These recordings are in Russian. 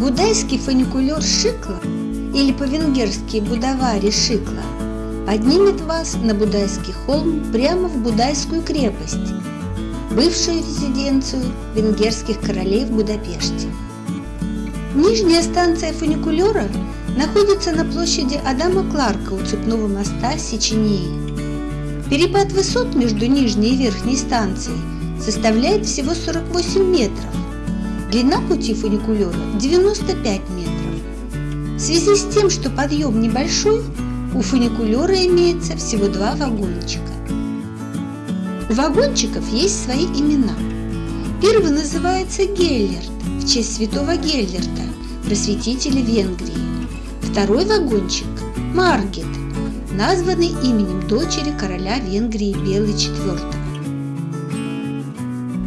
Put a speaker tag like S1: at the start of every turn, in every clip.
S1: Будайский фуникулер Шикла или по-венгерски Будавари Шикла поднимет вас на Будайский холм прямо в Будайскую крепость, бывшую резиденцию венгерских королей в Будапеште. Нижняя станция фуникулера находится на площади Адама Кларка у цепного моста Сечении. Перепад высот между нижней и верхней станцией составляет всего 48 метров. Длина пути фуникулера 95 метров. В связи с тем, что подъем небольшой, у фуникулера имеется всего два вагончика. У вагончиков есть свои имена. Первый называется Геллерт в честь святого Геллерта, просветителя Венгрии. Второй вагончик – Маргет, названный именем дочери короля Венгрии Белый IV.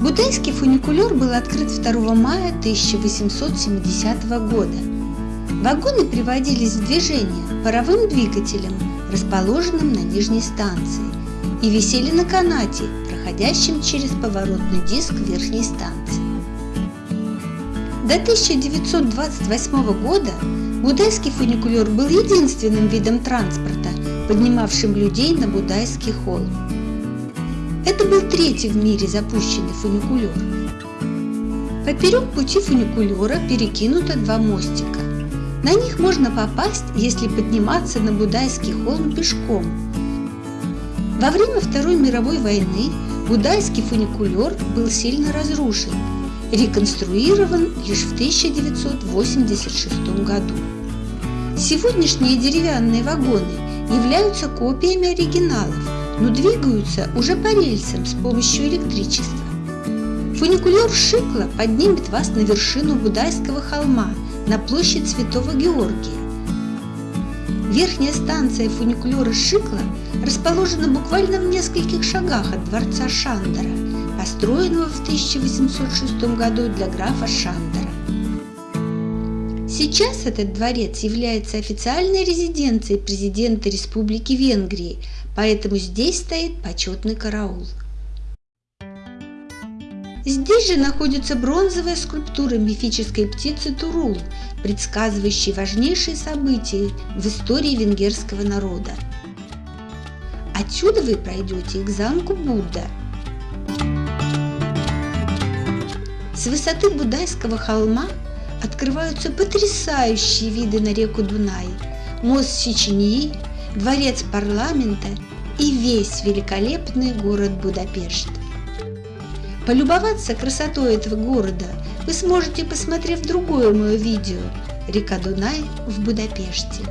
S1: Будайский фуникулер был открыт 2 мая 1870 года. Вагоны приводились в движение паровым двигателем, расположенным на нижней станции, и висели на канате, проходящем через поворотный диск верхней станции. До 1928 года Будайский фуникулер был единственным видом транспорта, поднимавшим людей на Будайский холм. Это был третий в мире запущенный фуникулер. Поперек пути фуникулера перекинуто два мостика. На них можно попасть, если подниматься на Будайский холм пешком. Во время Второй мировой войны Будайский фуникулер был сильно разрушен, реконструирован лишь в 1986 году. Сегодняшние деревянные вагоны являются копиями оригиналов, но двигаются уже по рельсам с помощью электричества. Фуникулер Шикла поднимет вас на вершину Будайского холма, на площадь Святого Георгия. Верхняя станция фуникулера Шикла расположена буквально в нескольких шагах от дворца Шандера, построенного в 1806 году для графа Шандера. Сейчас этот дворец является официальной резиденцией президента Республики Венгрии, поэтому здесь стоит почетный караул. Здесь же находится бронзовая скульптура мифической птицы Турул, предсказывающей важнейшие события в истории венгерского народа. Отсюда вы пройдете к замку Будда. С высоты Будайского холма открываются потрясающие виды на реку Дунай, мост Сечении, дворец парламента и весь великолепный город Будапешт. Полюбоваться красотой этого города вы сможете, посмотрев другое мое видео «Река Дунай в Будапеште».